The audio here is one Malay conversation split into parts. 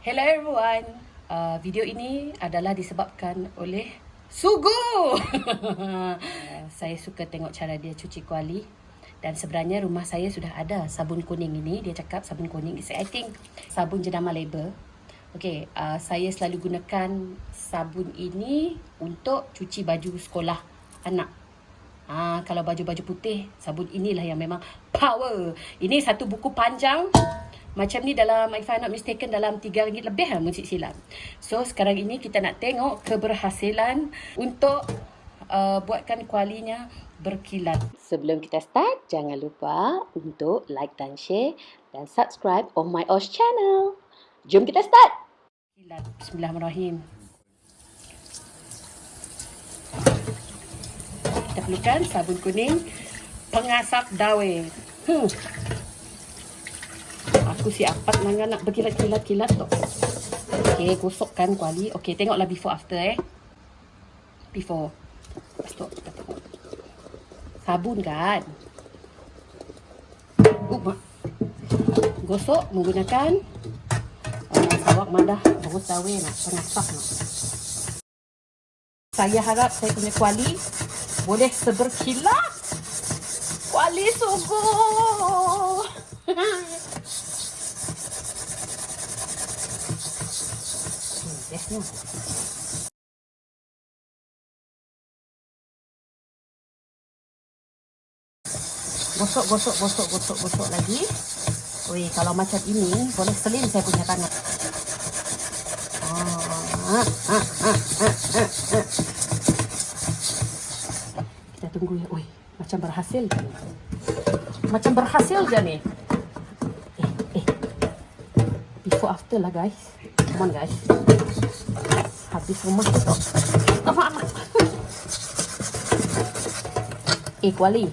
Hello everyone. Uh, video ini adalah disebabkan oleh Sugu. uh, saya suka tengok cara dia cuci kuali dan sebenarnya rumah saya sudah ada sabun kuning ini. Dia cakap sabun kuning is I think sabun jenama label. Okey, uh, saya selalu gunakan sabun ini untuk cuci baju sekolah anak. Ah, kalau baju-baju putih, sabun inilah yang memang power. Ini satu buku panjang. Macam ni dalam, if I'm not mistaken, dalam RM3 lebih lah musik silam. So, sekarang ini kita nak tengok keberhasilan untuk uh, buatkan kualinya berkilat. Sebelum kita start, jangan lupa untuk like dan share dan subscribe on my Osh channel. Jom kita start! Bismillahirrahmanirrahim. kita perlukan sabun kuning pengasap dawe. Hmm. Aku siapa nak nak berkilat-kilat-kilat tu. Okey, gosokkan kuali. Okey, tengoklah before after eh. Before. Lepas tu kita tengok. Sabun kan? Uh, gosok menggunakan uh, sawak madah bagus dawe nak pengasap nak. Saya harap saya punya kuali boleh seberkilat. Wali sungguh. Gosok, gosok, gosok, gosok, gosok lagi. Wih, kalau macam ini, boleh selim saya punya tangan. Ah, ah, ah, ah, ah, ah tunggu ya. Oi, macam berhasil. Macam berhasil je ni. Eh, eh. Before after lah guys. Come on guys. Habis rumah. Apa apa? Eh, kuali.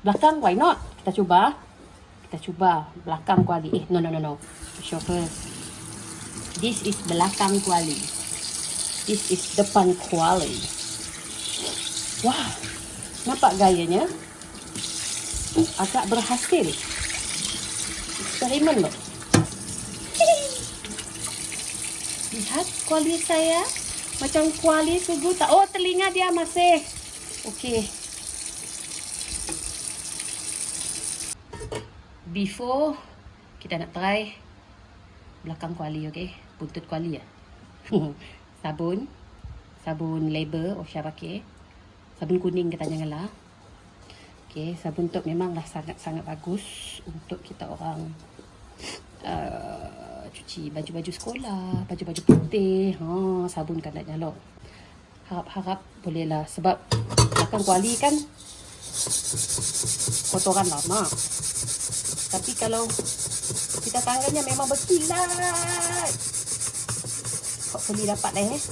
belakang why not? Kita cuba. Kita cuba belakang kuali. Eh no no no no. Show first. This is belakang kuali this is depan kuali. Wah nampak gayanya? Agak berhasil. Eksperimen loh lihat kuali saya. Macam kuali sugu tak? Oh telinga dia masih. Okey. Before kita nak try belakang kuali okey? Buntut kuali ya sabun. Sabun label Osha pakai sabun kuning kita janganlah okey sabun tu memanglah sangat-sangat bagus untuk kita orang uh, cuci baju-baju sekolah baju-baju putih. Ha sabun kan nak nyalok harap-harap bolehlah sebab belakang kuali kan kotoran lama. Tapi kalau kita tangannya memang berkilat. Hopefully dapat dah eh.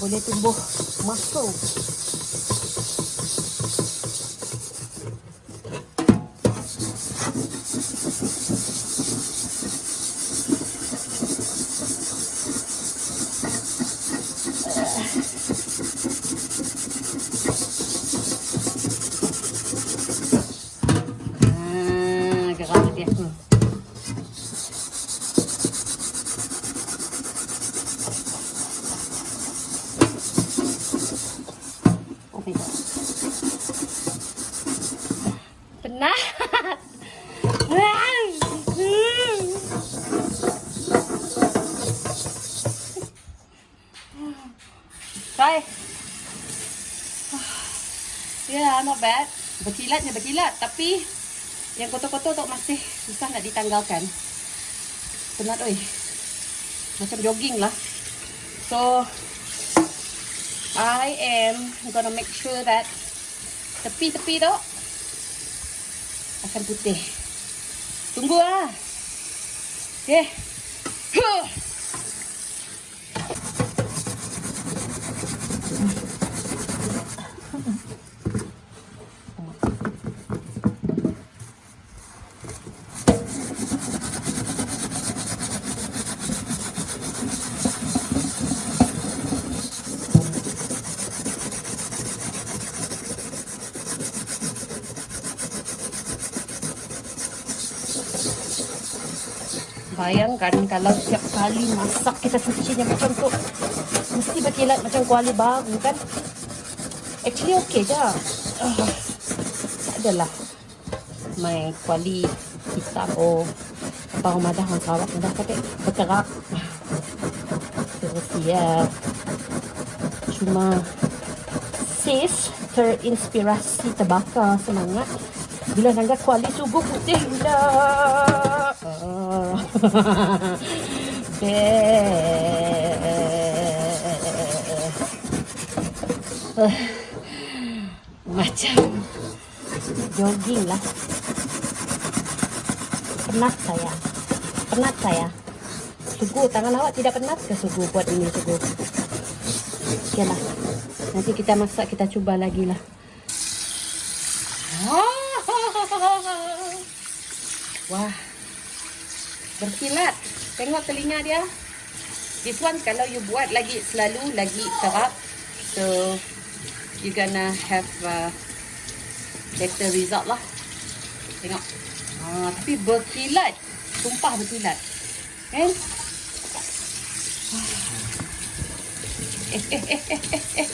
Boleh tumbuh masuk. Penat. Try. Yeah, not bad. Berkilatnya berkilat. Tapi yang kotor-kotor tu masih susah nak ditanggalkan. Penat oi. Macam jogging lah. So, I am gonna make sure that tepi-tepi tu akan putih. Tunggu lah. Okay. Huh. Bayangkan kalau setiap kali masak kita cucinya macam tu. Mesti berkilat macam kuali baru kan. Actually okey je. Uh, tak adalah. Main kuali hitam. Oh. Abang rumah dah orang Sarawak dah kata berkerak. Terus siap. Cuma sis terinspirasi terbakar semangat bila nangga kuali subuh putih pula. Macam jogging lah. Penat saya. Penat saya. Sugu, tangan awak tidak penat ke Sugu buat ini Sugu? Okeylah. Nanti kita masak, kita cuba lagi lah. Wah. Berkilat. Tengok telinga dia. This one kalau you buat lagi selalu lagi serap. So you gonna have a better result lah. Tengok. Ah, tapi berkilat. Sumpah berkilat. Kan? Eh, eh, eh, eh, eh, eh.